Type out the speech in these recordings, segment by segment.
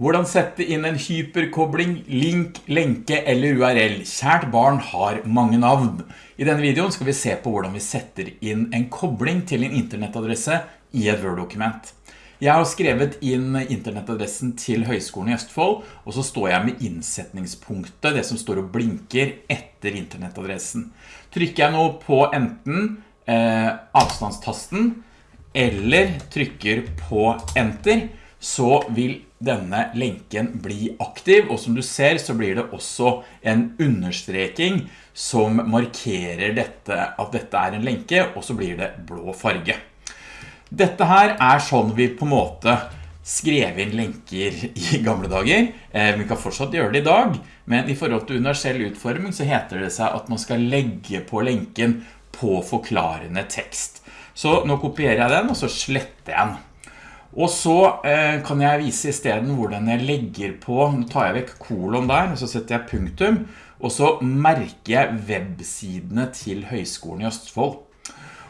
Hvordan sette inn en hyperkobling, link, lenke eller URL? Kjært barn har mange navn. I denne videoen skal vi se på hvordan vi setter inn en kobling til en internettadresse i et Word-dokument. Jeg har skrevet inn internettadressen til Høgskolen i Østfold, og så står jeg med innsetningspunktet, det som står og blinker etter internettadressen. Trykker jeg nå på enten eh, avstandstasten, eller trykker på enter, så vil denne lenken bli aktiv, og som du ser så blir det også en understreking som markerer dette, at dette er en lenke, og så blir det blå farge. Dette her er sånn vi på en måte skrev inn lenker i gamle dager. Eh, vi kan fortsatt gjøre det i dag, men i forhold til universell utforming så heter det seg at man skal legge på lenken på forklarende tekst. Så nå kopierer jeg den, og så sletter jeg den. Og så eh, kan jeg vise i stedet hvordan jeg legger på, nå tar jeg vekk kolon der, og så setter jeg punktum, og så merker jeg websidene til Høgskolen i Østfold.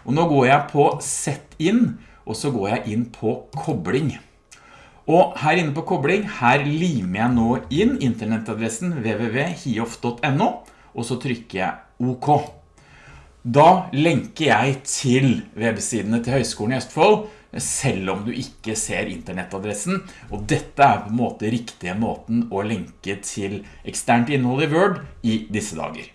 Og nå går jeg på Sett inn, og så går jeg inn på Kobling. Og her inne på Kobling, her limer jeg nå inn internettadressen www.hiof.no, og så trykker jeg OK. Da lenker jeg til websidene til Høgskolen i Østfold, selv om du ikke ser internettadressen. Og dette er på en måte riktige måten å lenke til eksternt innhold i Word i disse dager.